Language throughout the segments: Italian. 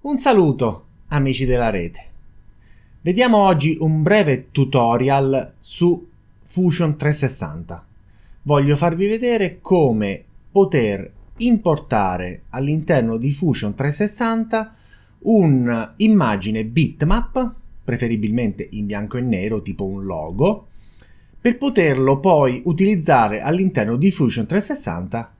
Un saluto, amici della rete. Vediamo oggi un breve tutorial su Fusion 360. Voglio farvi vedere come poter importare all'interno di Fusion 360 un'immagine bitmap, preferibilmente in bianco e nero, tipo un logo, per poterlo poi utilizzare all'interno di Fusion 360,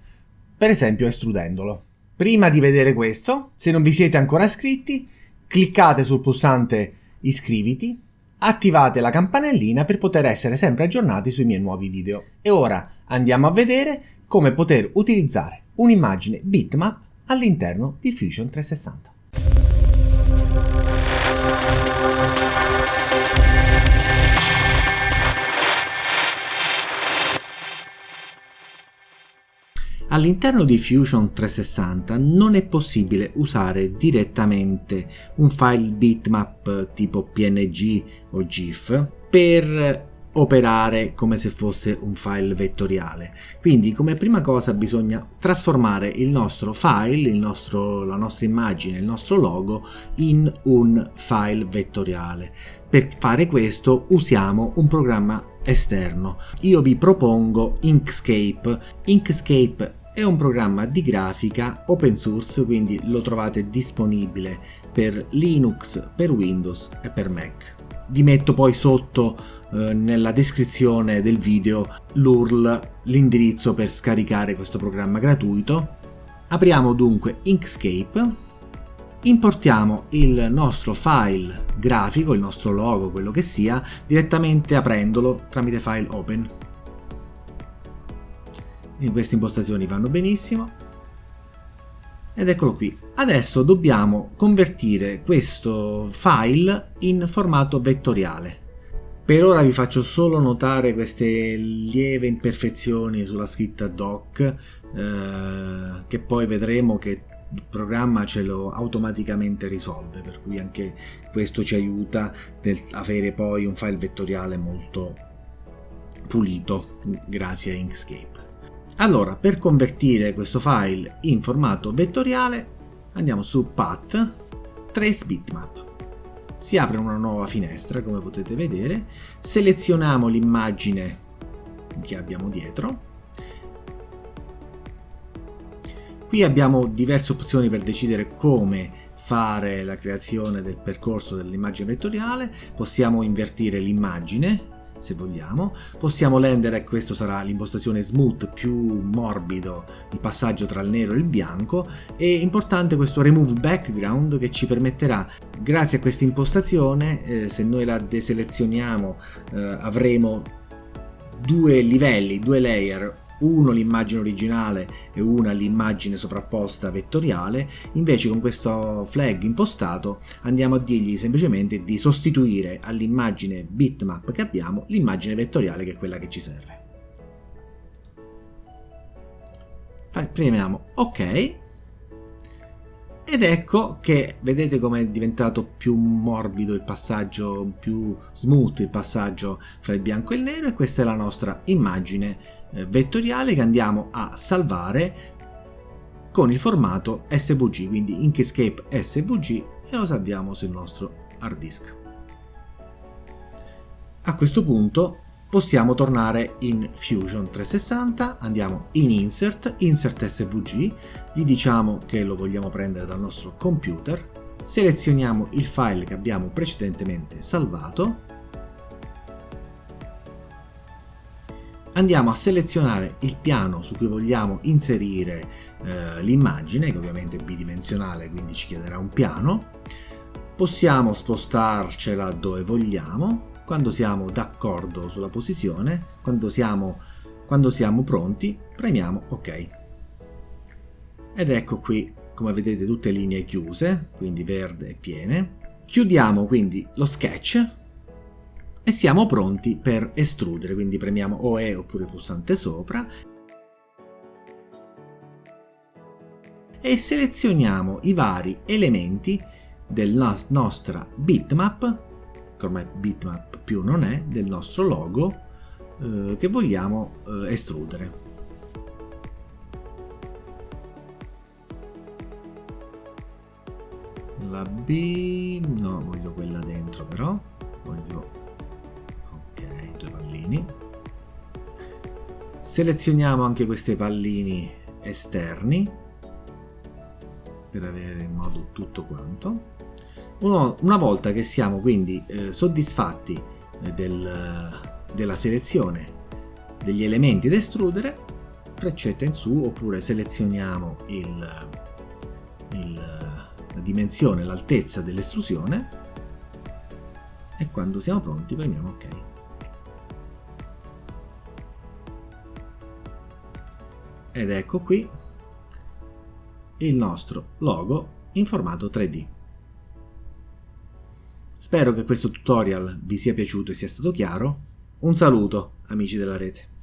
per esempio estrudendolo. Prima di vedere questo, se non vi siete ancora iscritti, cliccate sul pulsante iscriviti, attivate la campanellina per poter essere sempre aggiornati sui miei nuovi video. E ora andiamo a vedere come poter utilizzare un'immagine bitmap all'interno di Fusion 360. All'interno di Fusion 360 non è possibile usare direttamente un file bitmap tipo PNG o GIF per operare come se fosse un file vettoriale. Quindi come prima cosa bisogna trasformare il nostro file, il nostro, la nostra immagine, il nostro logo in un file vettoriale. Per fare questo usiamo un programma esterno. Io vi propongo Inkscape. Inkscape è un programma di grafica open source, quindi lo trovate disponibile per Linux, per Windows e per Mac. Vi metto poi sotto eh, nella descrizione del video l'URL, l'indirizzo per scaricare questo programma gratuito. Apriamo dunque Inkscape, importiamo il nostro file grafico, il nostro logo, quello che sia, direttamente aprendolo tramite file open in queste impostazioni vanno benissimo ed eccolo qui. Adesso dobbiamo convertire questo file in formato vettoriale. Per ora vi faccio solo notare queste lieve imperfezioni sulla scritta doc eh, che poi vedremo che il programma ce lo automaticamente risolve per cui anche questo ci aiuta nel avere poi un file vettoriale molto pulito grazie a Inkscape. Allora, per convertire questo file in formato vettoriale, andiamo su Path, Trace Bitmap. Si apre una nuova finestra, come potete vedere, selezioniamo l'immagine che abbiamo dietro. Qui abbiamo diverse opzioni per decidere come fare la creazione del percorso dell'immagine vettoriale, possiamo invertire l'immagine se vogliamo. Possiamo rendere, questo sarà l'impostazione smooth più morbido, il passaggio tra il nero e il bianco, e importante questo remove background che ci permetterà, grazie a questa impostazione, eh, se noi la deselezioniamo eh, avremo due livelli, due layer, uno l'immagine originale e una l'immagine sovrapposta vettoriale, invece con questo flag impostato andiamo a dirgli semplicemente di sostituire all'immagine bitmap che abbiamo l'immagine vettoriale che è quella che ci serve. Premiamo ok ed ecco che vedete come è diventato più morbido il passaggio, più smooth il passaggio fra il bianco e il nero e questa è la nostra immagine eh, vettoriale che andiamo a salvare con il formato SVG, quindi Inkscape SVG e lo salviamo sul nostro hard disk. A questo punto possiamo tornare in Fusion 360, andiamo in Insert, Insert SVG, gli diciamo che lo vogliamo prendere dal nostro computer, selezioniamo il file che abbiamo precedentemente salvato, andiamo a selezionare il piano su cui vogliamo inserire eh, l'immagine, che ovviamente è bidimensionale, quindi ci chiederà un piano, possiamo spostarcela dove vogliamo, quando siamo d'accordo sulla posizione, quando siamo, quando siamo pronti, premiamo OK. Ed ecco qui, come vedete, tutte linee chiuse, quindi verde e piene. Chiudiamo quindi lo sketch e siamo pronti per estrudere, quindi premiamo OE oppure il pulsante sopra e selezioniamo i vari elementi della nostra bitmap che ormai bitmap più non è, del nostro logo eh, che vogliamo eh, estrudere. la B no voglio quella dentro però. Voglio ok due pallini. Selezioniamo anche questi pallini esterni per avere in modo tutto quanto Uno, una volta che siamo quindi eh, soddisfatti eh, del, della selezione degli elementi da estrudere freccetta in su oppure selezioniamo il, il, la dimensione, l'altezza dell'estrusione e quando siamo pronti premiamo ok. Ed ecco qui il nostro logo in formato 3D. Spero che questo tutorial vi sia piaciuto e sia stato chiaro. Un saluto amici della rete.